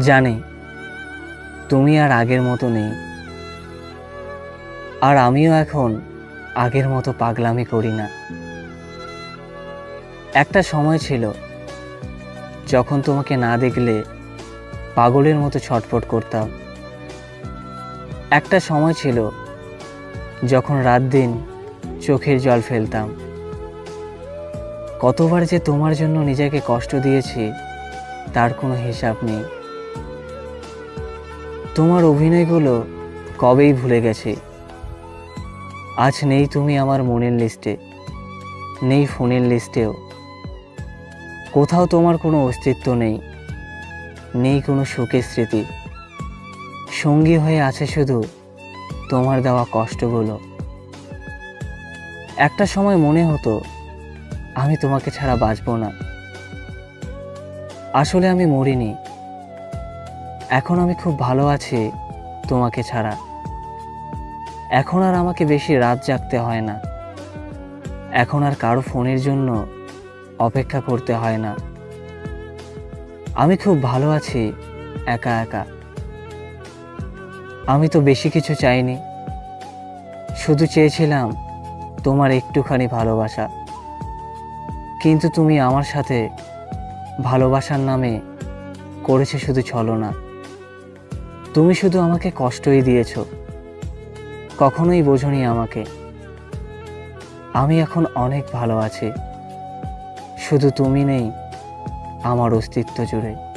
জানি, তুমি আর আগের মতো নেই। আর আমিও এখন আগের মতো পাগলামি করি না। একটা সময় ছিল, যখন তোমাকে না দেখলে পাগলের মতো ছটফট করতাম। একটা সময় ছিল, যখন রাত দিন চোখের জল ফেলতাম। কতবার যে তোমার জন্য নিজেকে কষ্ট দিয়েছি, তার কোনো হিসাব নেই। তোমার অভিনয়গুলো কবেই ভুলে গেছি। আজ নেই তুমি আমার মনের লিস্টে, নেই ফোনের লিস্টেও। কোথাও তোমার কোনো অস্তিত্ব নেই নেই কোনো সুখের স্মৃতি। সঙ্গী হয়ে আছে শুধু তোমার দেওয়া কষ্টগুলো। একটা সময় মনে হতো, আমি তোমাকে ছাড়া বাঁচব না। আসলে আমি মরিনি। এখন আমি খুব ভালো আছি তোমাকে ছাড়া। এখন আর আমাকে বেশি রাত জাগতে হয় না। এখন আর কারও ফোনের জন্য অপেক্ষা করতে হয় না। আমি খুব ভালো আছি, একা একা। আমি তো বেশি কিছু চাইনি। শুধু চেয়েছিলাম তোমার একটুখানি ভালোবাসা। কিন্তু তুমি আমার সাথে ভালোবাসার নামে করেছে শুধু ছলনা। তুমি শুধু আমাকে কষ্টই দিয়েছ। কখনোই বোঝনি আমাকে। আমি এখন অনেক ভালো আছি। শুধু তুমি নেই, আমার অস্তিত্ব জুড়ে।